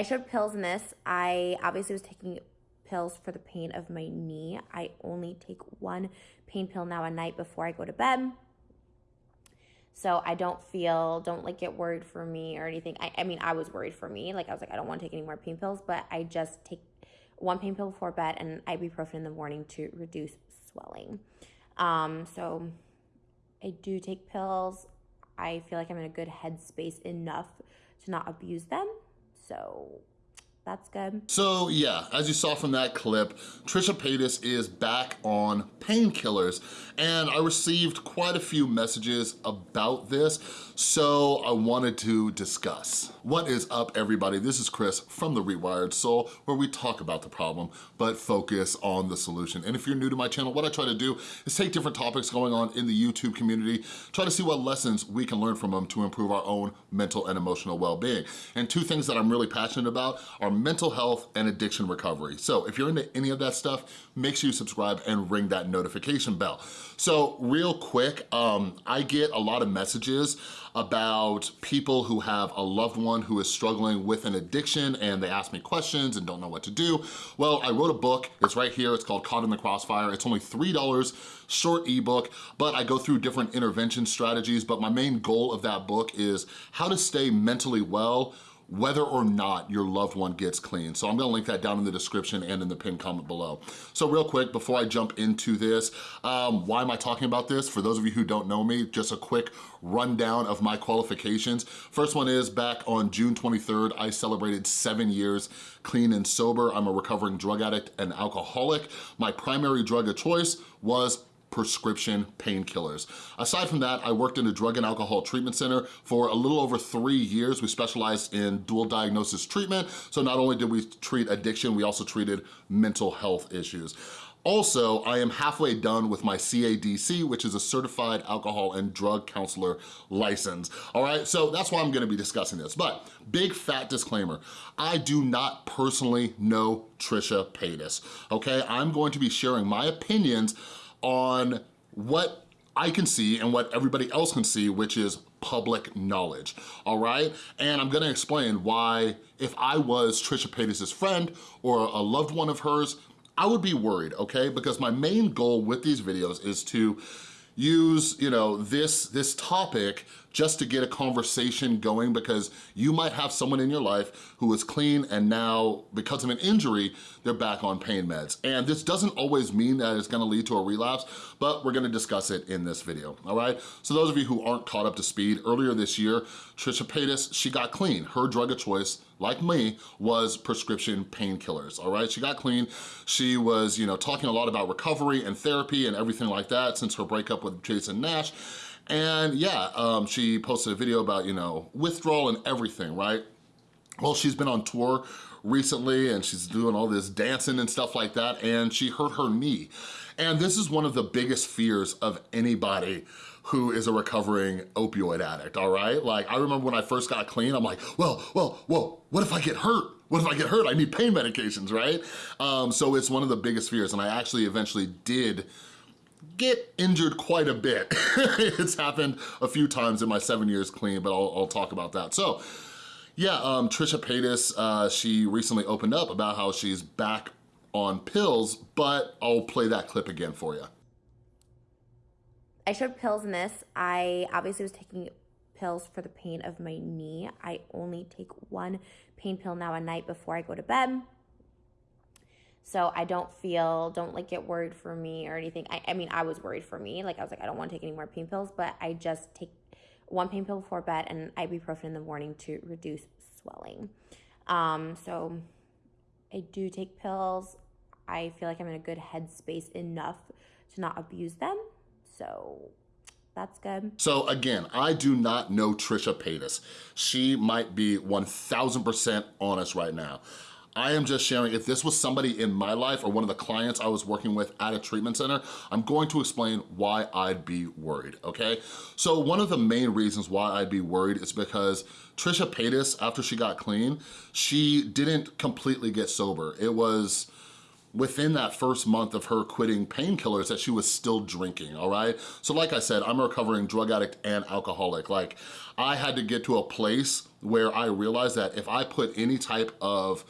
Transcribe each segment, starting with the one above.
I showed pills in this. I obviously was taking pills for the pain of my knee. I only take one pain pill now a night before I go to bed. So I don't feel, don't like get worried for me or anything. I, I mean, I was worried for me. Like I was like, I don't want to take any more pain pills, but I just take one pain pill before bed and ibuprofen in the morning to reduce swelling. Um, so I do take pills. I feel like I'm in a good headspace enough to not abuse them. So that's good. So yeah, as you saw from that clip, Trisha Paytas is back on painkillers and I received quite a few messages about this, so I wanted to discuss. What is up everybody? This is Chris from The Rewired Soul where we talk about the problem but focus on the solution. And if you're new to my channel, what I try to do is take different topics going on in the YouTube community, try to see what lessons we can learn from them to improve our own mental and emotional well-being. And two things that I'm really passionate about are mental health and addiction recovery. So if you're into any of that stuff, make sure you subscribe and ring that notification bell. So real quick, um, I get a lot of messages about people who have a loved one who is struggling with an addiction and they ask me questions and don't know what to do. Well, I wrote a book, it's right here, it's called Caught in the Crossfire. It's only $3, short ebook, but I go through different intervention strategies, but my main goal of that book is how to stay mentally well whether or not your loved one gets clean. So I'm gonna link that down in the description and in the pinned comment below. So real quick, before I jump into this, um, why am I talking about this? For those of you who don't know me, just a quick rundown of my qualifications. First one is back on June 23rd, I celebrated seven years clean and sober. I'm a recovering drug addict and alcoholic. My primary drug of choice was prescription painkillers. Aside from that, I worked in a drug and alcohol treatment center for a little over three years. We specialized in dual diagnosis treatment. So not only did we treat addiction, we also treated mental health issues. Also, I am halfway done with my CADC, which is a Certified Alcohol and Drug Counselor license, all right? So that's why I'm gonna be discussing this, but big fat disclaimer, I do not personally know Trisha Paytas, okay? I'm going to be sharing my opinions on what I can see and what everybody else can see, which is public knowledge, all right? And I'm gonna explain why if I was Trisha Paytas' friend or a loved one of hers, I would be worried, okay? Because my main goal with these videos is to use, you know, this, this topic just to get a conversation going because you might have someone in your life who is clean and now, because of an injury, they're back on pain meds. And this doesn't always mean that it's gonna lead to a relapse, but we're gonna discuss it in this video, all right? So those of you who aren't caught up to speed, earlier this year, Trisha Paytas, she got clean. Her drug of choice, like me, was prescription painkillers, all right? She got clean. She was, you know, talking a lot about recovery and therapy and everything like that since her breakup with Jason Nash. And yeah, um, she posted a video about, you know, withdrawal and everything, right? Well, she's been on tour recently and she's doing all this dancing and stuff like that and she hurt her knee. And this is one of the biggest fears of anybody who is a recovering opioid addict, all right? Like, I remember when I first got clean, I'm like, well, well, whoa, what if I get hurt? What if I get hurt? I need pain medications, right? Um, so it's one of the biggest fears, and I actually eventually did get injured quite a bit. it's happened a few times in my seven years clean, but I'll, I'll talk about that. So, yeah, um, Trisha Paytas, uh, she recently opened up about how she's back on pills, but I'll play that clip again for you. I showed pills in this. I obviously was taking pills for the pain of my knee. I only take one pain pill now a night before I go to bed. So I don't feel, don't like get worried for me or anything. I, I mean, I was worried for me. Like I was like, I don't want to take any more pain pills, but I just take one pain pill before bed and ibuprofen in the morning to reduce swelling. Um, so I do take pills. I feel like I'm in a good headspace enough to not abuse them. So that's good. So again, I do not know Trisha Paytas. She might be 1000% honest right now. I am just sharing, if this was somebody in my life or one of the clients I was working with at a treatment center, I'm going to explain why I'd be worried, okay? So one of the main reasons why I'd be worried is because Trisha Paytas, after she got clean, she didn't completely get sober. It was within that first month of her quitting painkillers that she was still drinking, all right? So like I said, I'm a recovering drug addict and alcoholic. Like I had to get to a place where I realized that if I put any type of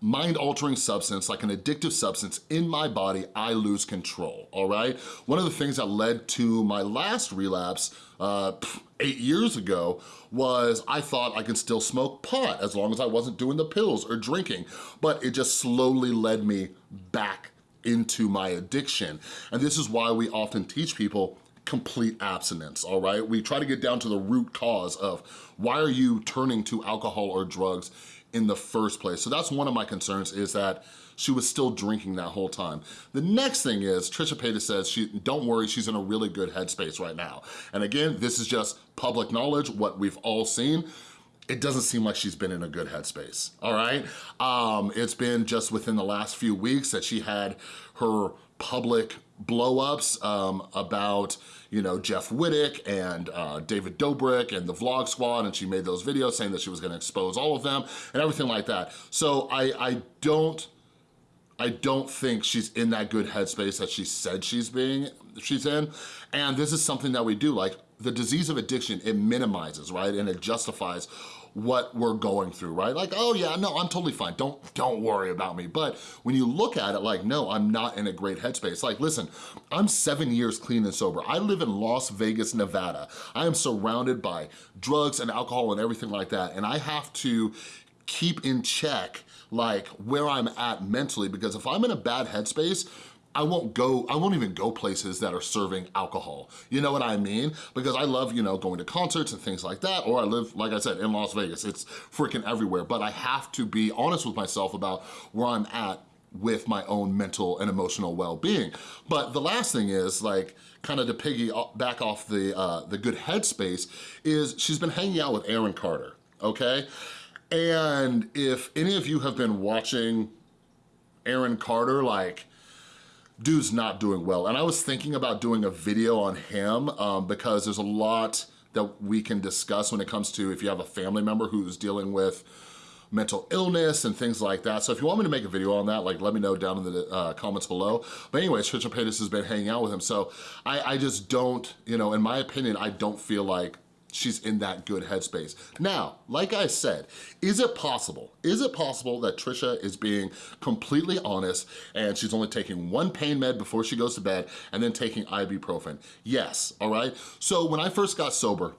mind-altering substance, like an addictive substance in my body, I lose control, all right? One of the things that led to my last relapse uh, eight years ago was I thought I could still smoke pot as long as I wasn't doing the pills or drinking, but it just slowly led me back into my addiction. And this is why we often teach people complete abstinence, all right? We try to get down to the root cause of why are you turning to alcohol or drugs in the first place. So that's one of my concerns is that she was still drinking that whole time. The next thing is, Trisha Paytas says, she, don't worry, she's in a really good headspace right now. And again, this is just public knowledge, what we've all seen it doesn't seem like she's been in a good headspace, all right? Um, it's been just within the last few weeks that she had her public blowups um, about you know Jeff Wittek and uh, David Dobrik and the Vlog Squad, and she made those videos saying that she was going to expose all of them and everything like that. So I I don't I don't think she's in that good headspace that she said she's being she's in, and this is something that we do like the disease of addiction. It minimizes right and it justifies what we're going through, right? Like, oh yeah, no, I'm totally fine. Don't, don't worry about me. But when you look at it like, no, I'm not in a great headspace. Like, listen, I'm seven years clean and sober. I live in Las Vegas, Nevada. I am surrounded by drugs and alcohol and everything like that. And I have to keep in check like where I'm at mentally because if I'm in a bad headspace, I won't go, I won't even go places that are serving alcohol. You know what I mean? Because I love, you know, going to concerts and things like that, or I live, like I said, in Las Vegas. It's freaking everywhere, but I have to be honest with myself about where I'm at with my own mental and emotional well-being. But the last thing is like, kind of to piggy back off the, uh, the good headspace, is she's been hanging out with Aaron Carter, okay? And if any of you have been watching Aaron Carter, like, dude's not doing well. And I was thinking about doing a video on him um, because there's a lot that we can discuss when it comes to if you have a family member who's dealing with mental illness and things like that. So if you want me to make a video on that, like let me know down in the uh, comments below. But anyways, Trisha Paytas has been hanging out with him. So I, I just don't, you know, in my opinion, I don't feel like she's in that good headspace. Now, like I said, is it possible, is it possible that Trisha is being completely honest and she's only taking one pain med before she goes to bed and then taking ibuprofen? Yes, all right? So when I first got sober,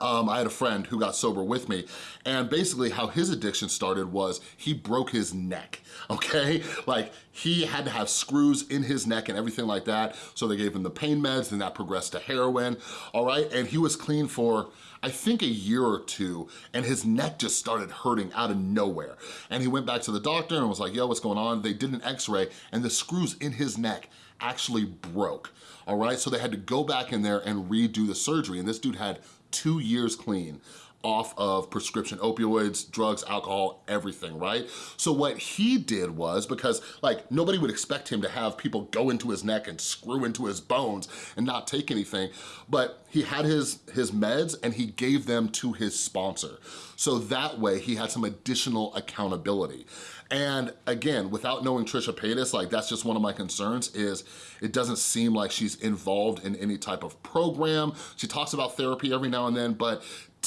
um, I had a friend who got sober with me and basically how his addiction started was he broke his neck, okay? Like he had to have screws in his neck and everything like that. So they gave him the pain meds and that progressed to heroin, all right? And he was clean for I think a year or two, and his neck just started hurting out of nowhere. And he went back to the doctor and was like, yo, what's going on? They did an x-ray and the screws in his neck actually broke, all right? So they had to go back in there and redo the surgery. And this dude had two years clean off of prescription opioids, drugs, alcohol, everything, right? So what he did was, because like nobody would expect him to have people go into his neck and screw into his bones and not take anything, but he had his, his meds and he gave them to his sponsor. So that way he had some additional accountability. And again, without knowing Trisha Paytas, like that's just one of my concerns is it doesn't seem like she's involved in any type of program. She talks about therapy every now and then, but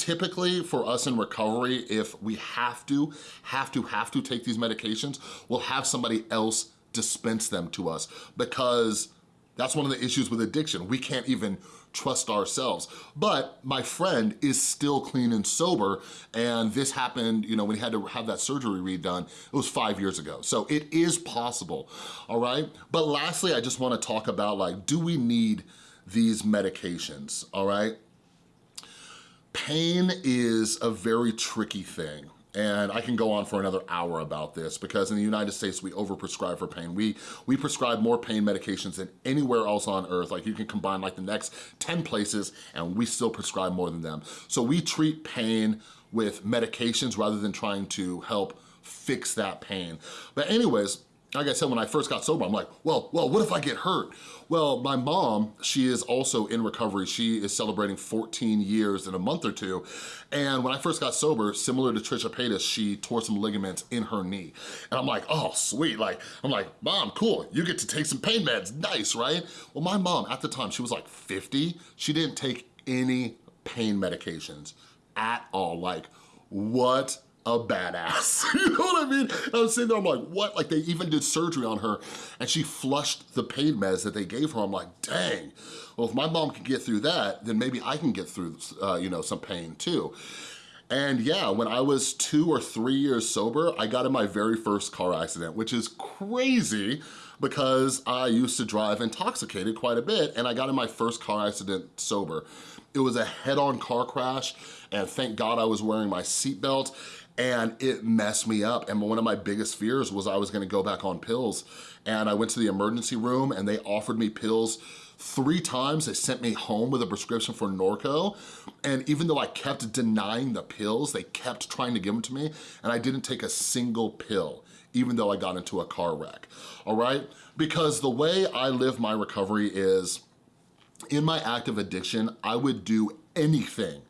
typically for us in recovery, if we have to, have to, have to take these medications, we'll have somebody else dispense them to us because that's one of the issues with addiction. We can't even trust ourselves. But my friend is still clean and sober, and this happened, you know, when he had to have that surgery redone, it was five years ago. So it is possible, all right? But lastly, I just wanna talk about like, do we need these medications, all right? Pain is a very tricky thing. And I can go on for another hour about this because in the United States, we overprescribe for pain. We, we prescribe more pain medications than anywhere else on earth. Like you can combine like the next 10 places and we still prescribe more than them. So we treat pain with medications rather than trying to help fix that pain. But anyways, like I said, when I first got sober, I'm like, well, well, what if I get hurt? Well, my mom, she is also in recovery. She is celebrating 14 years in a month or two. And when I first got sober, similar to Trisha Paytas, she tore some ligaments in her knee. And I'm like, oh, sweet. Like, I'm like, mom, cool. You get to take some pain meds. Nice, right? Well, my mom, at the time, she was like 50. She didn't take any pain medications at all. Like, what a badass. you know what I mean? I was sitting there, I'm like, what? Like they even did surgery on her and she flushed the pain meds that they gave her. I'm like, dang. Well, if my mom can get through that, then maybe I can get through, uh, you know, some pain too. And yeah, when I was two or three years sober, I got in my very first car accident, which is crazy because I used to drive intoxicated quite a bit and I got in my first car accident sober. It was a head-on car crash and thank God I was wearing my seatbelt and it messed me up. And one of my biggest fears was I was gonna go back on pills. And I went to the emergency room and they offered me pills three times. They sent me home with a prescription for Norco. And even though I kept denying the pills, they kept trying to give them to me and I didn't take a single pill even though I got into a car wreck, all right? Because the way I live my recovery is, in my active addiction, I would do anything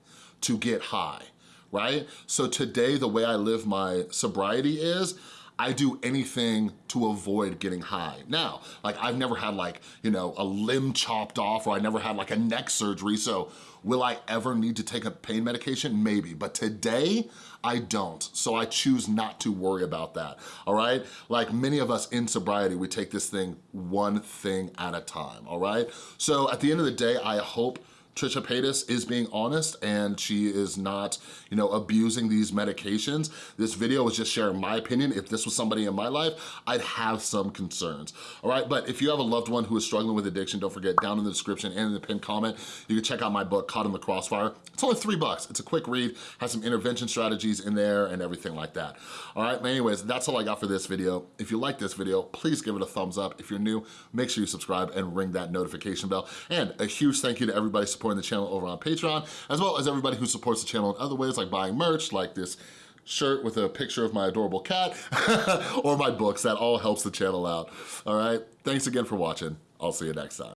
to get high, right? So today, the way I live my sobriety is, I do anything to avoid getting high. Now, like I've never had like, you know, a limb chopped off or I never had like a neck surgery, so will I ever need to take a pain medication? Maybe, but today, I don't, so I choose not to worry about that, all right? Like many of us in sobriety, we take this thing one thing at a time, all right? So at the end of the day, I hope Trisha Paytas is being honest and she is not, you know, abusing these medications. This video was just sharing my opinion. If this was somebody in my life, I'd have some concerns, all right? But if you have a loved one who is struggling with addiction, don't forget down in the description and in the pinned comment, you can check out my book, Caught in the Crossfire. It's only three bucks. It's a quick read, has some intervention strategies in there and everything like that. All right, anyways, that's all I got for this video. If you like this video, please give it a thumbs up. If you're new, make sure you subscribe and ring that notification bell. And a huge thank you to everybody supporting the channel over on Patreon, as well as everybody who supports the channel in other ways, like buying merch, like this shirt with a picture of my adorable cat, or my books. That all helps the channel out, all right? Thanks again for watching. I'll see you next time.